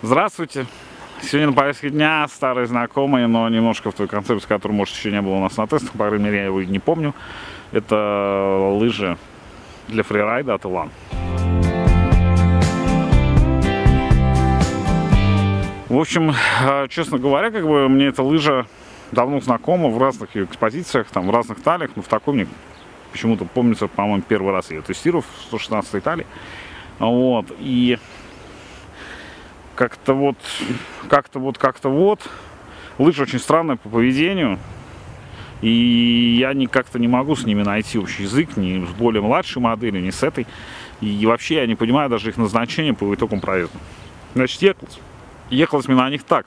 Здравствуйте! Сегодня на повестке дня старые знакомые, но немножко в той концепции, которой, может, еще не было у нас на тестах, по крайней мере, я его не помню. Это лыжи для фрирайда от Илан. В общем, э, честно говоря, как бы мне эта лыжа давно знакома в разных экспозициях, там, в разных талиях, но в таком мне почему-то помнится, по-моему, первый раз я ее тестировал в 116 талии. Вот, и как-то вот, как-то вот, как-то вот. Лыжи очень странные по поведению. И я не как-то не могу с ними найти общий язык, ни с более младшей моделью, ни с этой. И вообще я не понимаю даже их назначение по итогам проезда. Значит, ехалось. Ехалось мне на них так.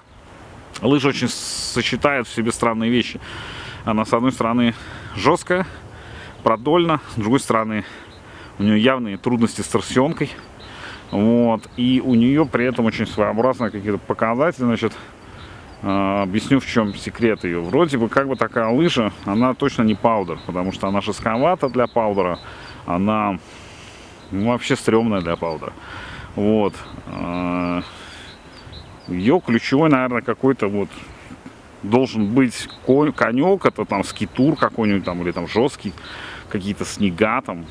Лыжа очень сочетает в себе странные вещи. Она, с одной стороны, жесткая, продольна, с другой стороны, у нее явные трудности с торсионкой. Вот. И у нее при этом очень своеобразные какие-то показатели. Значит, э, объясню, в чем секрет ее. Вроде бы как бы такая лыжа, она точно не паудер, потому что она жестковата для паудера. Она ну, вообще стрёмная для паудера. Вот. Э, ее ключевой, наверное, какой-то вот должен быть конек, это там скитур какой-нибудь там, или там жесткий, какие-то снега там,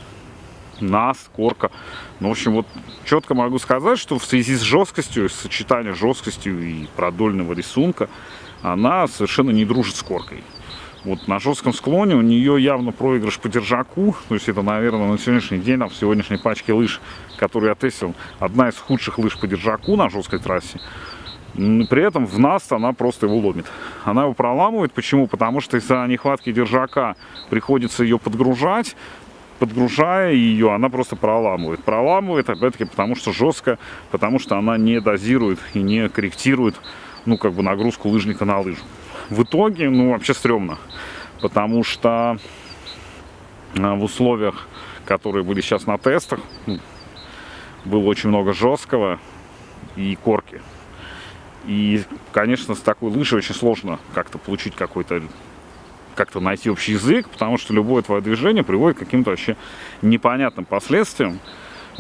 нас, корка. Ну, в общем, вот четко могу сказать, что в связи с жесткостью, с сочетанием жесткостью и продольного рисунка, она совершенно не дружит с коркой. Вот на жестком склоне у нее явно проигрыш по держаку. То есть это, наверное, на сегодняшний день, там, в сегодняшней пачке лыж, которую я тестил, одна из худших лыж по держаку на жесткой трассе. При этом в нас она просто его ломит. Она его проламывает. Почему? Потому что из-за нехватки держака приходится ее подгружать подгружая ее, она просто проламывает. Проламывает, опять-таки, потому что жестко, потому что она не дозирует и не корректирует, ну, как бы нагрузку лыжника на лыжу. В итоге, ну, вообще стрёмно, потому что а, в условиях, которые были сейчас на тестах, ну, было очень много жесткого и корки. И, конечно, с такой лыжей очень сложно как-то получить какой-то как-то найти общий язык, потому что любое твое движение приводит к каким-то вообще непонятным последствиям.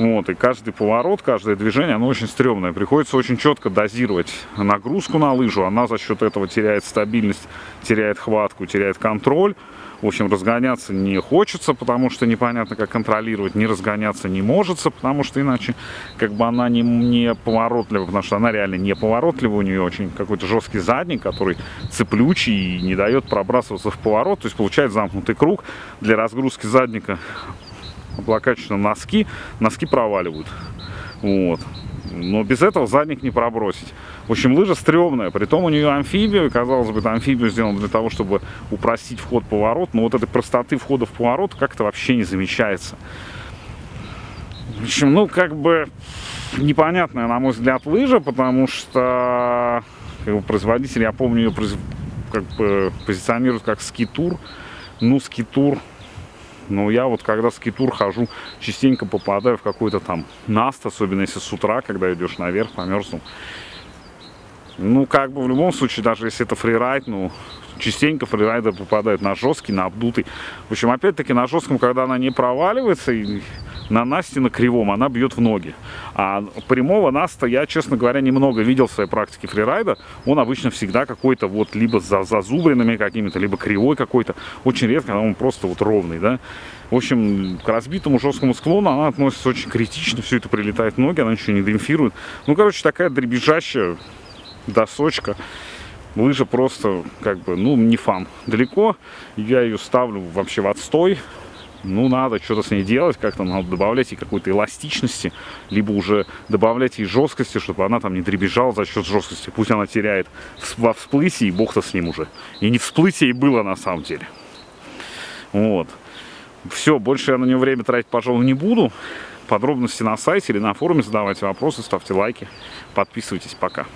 Вот, и каждый поворот, каждое движение, оно очень стрёмное. Приходится очень четко дозировать нагрузку на лыжу. Она за счет этого теряет стабильность, теряет хватку, теряет контроль. В общем, разгоняться не хочется, потому что непонятно, как контролировать. Не разгоняться не может, потому что иначе как бы она не, не поворотливая, потому что она реально не поворотливая. У нее очень какой-то жесткий задник, который цеплючий и не дает пробрасываться в поворот. То есть получается замкнутый круг для разгрузки задника облокачиваются носки, носки проваливают. Вот. Но без этого задник не пробросить. В общем, лыжа стрёмная. Притом у нее амфибия. Казалось бы, амфибию сделано для того, чтобы упростить вход в поворот. Но вот этой простоты входа в поворот как-то вообще не замечается. В общем, ну, как бы непонятная, на мой взгляд, лыжа, потому что как бы, производитель, я помню, ее как бы позиционирует как скитур. Ну, скитур но я вот когда скитур хожу, частенько попадаю в какой-то там наст, особенно если с утра, когда идешь наверх, померзнул. Ну, как бы в любом случае, даже если это фрирайд, ну, частенько фрирайдер попадает на жесткий, на обдутый. В общем, опять-таки на жестком, когда она не проваливается, и на Насте на кривом она бьет в ноги. А прямого Наста я, честно говоря, немного видел в своей практике фрирайда. Он обычно всегда какой-то вот либо за зазубренными какими-то, либо кривой какой-то. Очень редко он просто вот ровный, да. В общем, к разбитому жесткому склону она относится очень критично. Все это прилетает в ноги, она ничего не демпфирует. Ну, короче, такая дребезжащая досочка. Лыжа просто, как бы, ну, не фан. Далеко я ее ставлю вообще в отстой ну, надо что-то с ней делать, как-то надо добавлять ей какой-то эластичности, либо уже добавлять ей жесткости, чтобы она там не дребезжала за счет жесткости. Пусть она теряет во всплытии, и бог-то с ним уже. И не всплытие и было на самом деле. Вот. Все, больше я на нее время тратить, пожалуй, не буду. Подробности на сайте или на форуме задавайте вопросы, ставьте лайки, подписывайтесь. Пока.